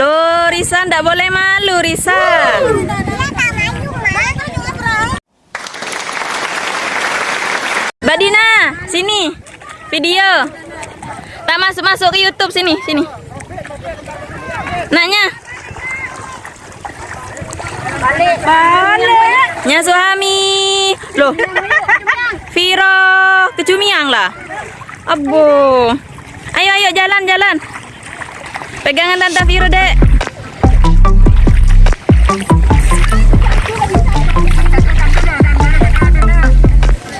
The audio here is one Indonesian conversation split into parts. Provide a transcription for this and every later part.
Loh, Risa ndak boleh malu, Risa. Badina, sini. Video. Tak masuk-masuk ke YouTube sini, sini. Nanya. Balik. Balik. Nya suami. Loh. Viro, kecumiang lah. Abu. Ayo ayo jalan jalan. Pegangan tante Viro, Dek.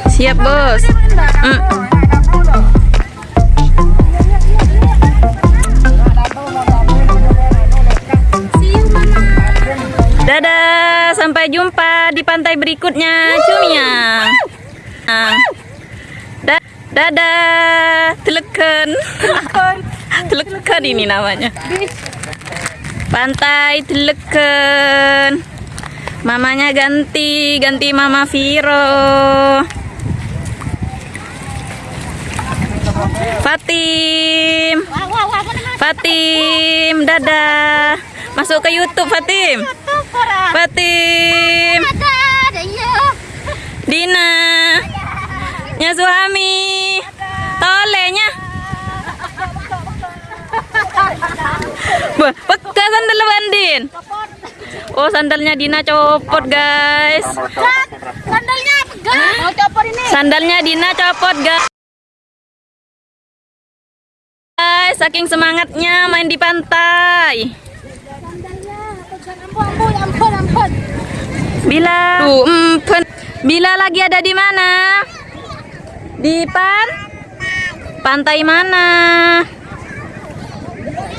Siap, Bos. Mm. Dadah, sampai jumpa di pantai berikutnya, Cumiang. Ah. Da- dadah, teleken. teleken ini namanya. Pantai teleken. Mamanya ganti, ganti Mama Viro. Fatim. Fatim, dadah. Masuk ke YouTube Fatim. Fatim. Dina. Nya suami. Peka sandal Bandin. Oh, sandalnya Dina copot, guys. Sandalnya pegang. Mau copot ini. Sandalnya Dina copot, guys. Guys, saking semangatnya main di pantai. Sandalnya pegang. Ampun, ampun, ampun, ampun. Bila Tuh, empen. Bila lagi ada di mana? Di pan? Pantai mana?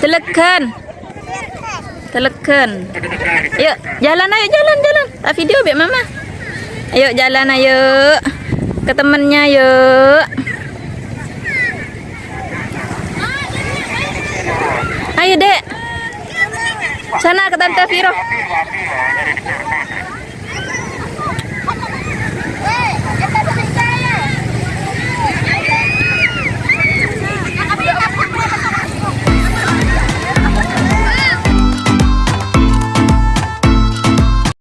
Teleken. Teleken. Yuk, jalan ayo jalan jalan. Tak video biar mama. Ayo jalan ayo. Ke temennya yuk. Ayo, Dek. Sana ke Tante Viro.